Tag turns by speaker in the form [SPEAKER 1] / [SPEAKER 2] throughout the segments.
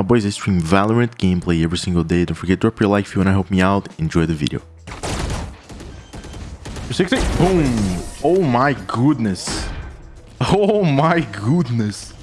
[SPEAKER 1] My boys, I stream Valorant gameplay every single day. Don't forget to drop your like if you want to help me out. Enjoy the video. 60. Boom. Oh my goodness. Oh my goodness.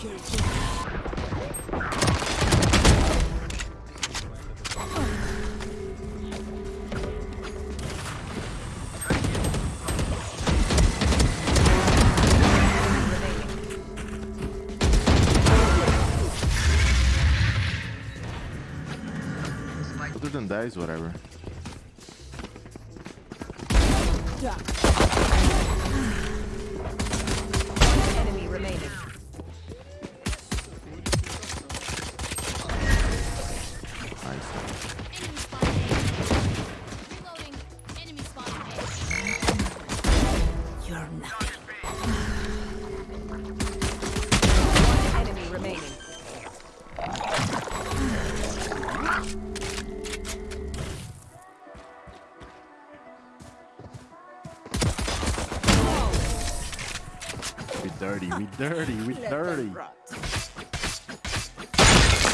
[SPEAKER 1] Other than that is whatever.
[SPEAKER 2] Enemy
[SPEAKER 1] We dirty, we dirty, we dirty.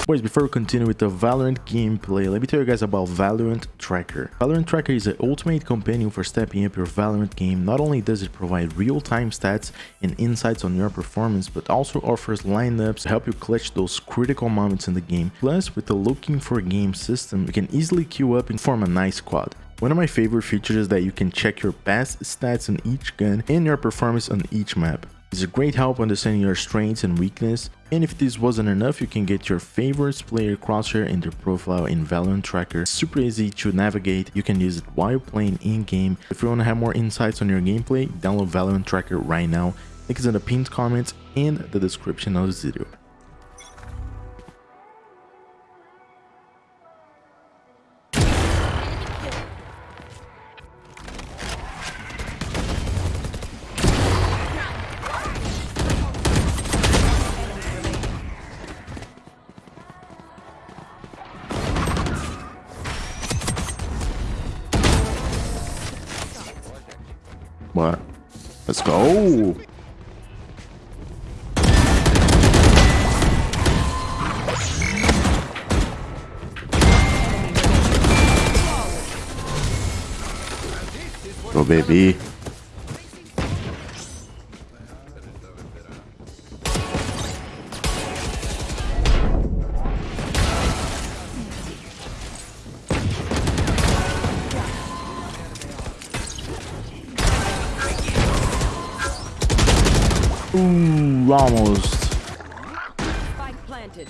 [SPEAKER 1] Boys, before we continue with the Valorant gameplay, let me tell you guys about Valorant Tracker. Valorant Tracker is the ultimate companion for stepping up your Valorant game. Not only does it provide real-time stats and insights on your performance, but also offers lineups to help you clutch those critical moments in the game. Plus, with the looking for game system, you can easily queue up and form a nice squad. One of my favorite features is that you can check your past stats on each gun and your performance on each map. It's a great help understanding your strengths and weakness, and if this wasn't enough, you can get your favorites player crosshair in their profile in Valorant Tracker. Super easy to navigate, you can use it while playing in-game. If you want to have more insights on your gameplay, download Valorant Tracker right now. Link is in the pinned comments and the description of this video. Oh! Eu bebi. Almost.
[SPEAKER 2] Spike planted.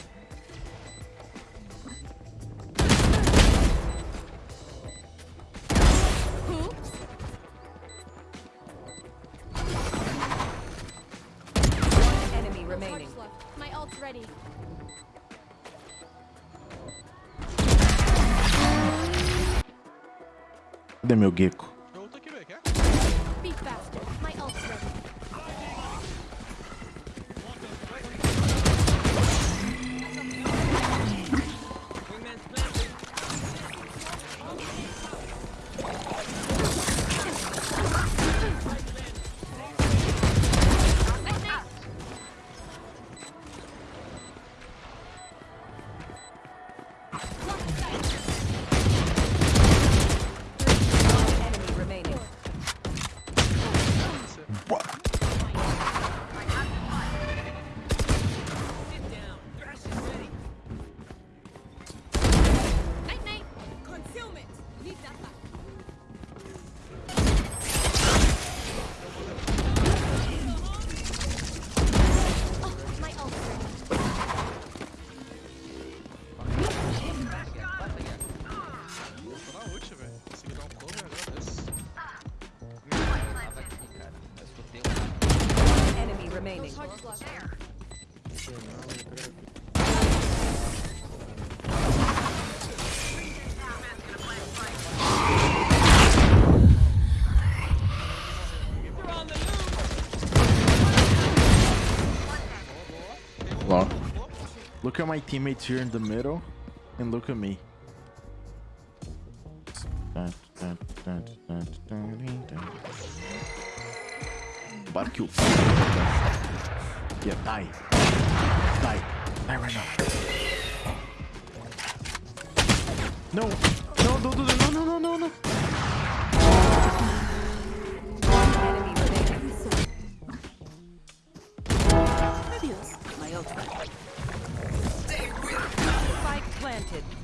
[SPEAKER 2] Enemy remaining.
[SPEAKER 3] My ult's ready.
[SPEAKER 1] Cadê meu Gekko? Look at my teammates here in the middle, and look at me. Barbecue. Yeah, die. Die. Die right now. No. No, no, no, no, no, no, no, no.
[SPEAKER 2] Remaining. My ultimate. Spike planted.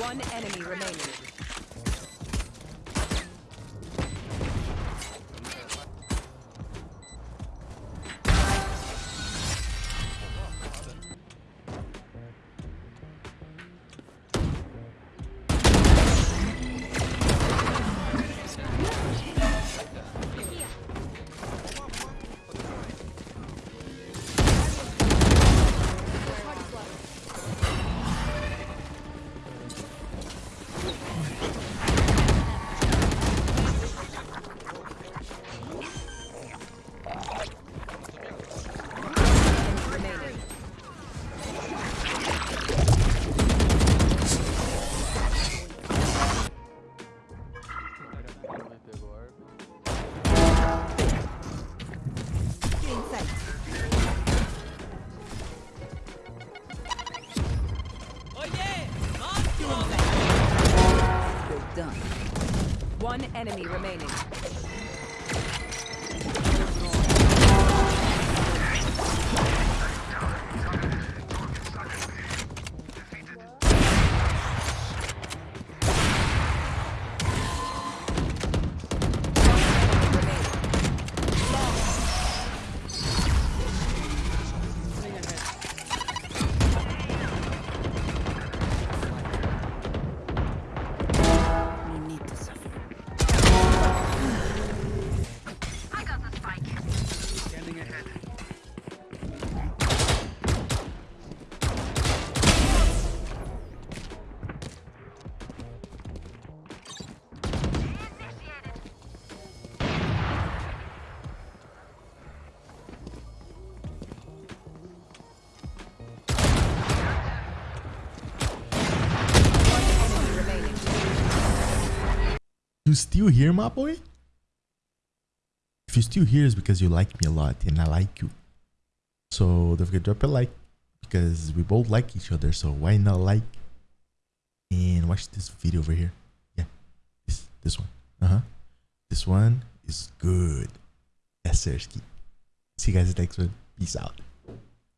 [SPEAKER 2] One enemy remaining. One enemy remaining. You
[SPEAKER 1] still here, my boy? If you're still here, it's because you like me a lot and I like you. So don't forget to drop a like because we both like each other. So why not like and watch this video over here? Yeah, this this one. Uh huh. This one is good. Sir. See you guys next one. Peace out.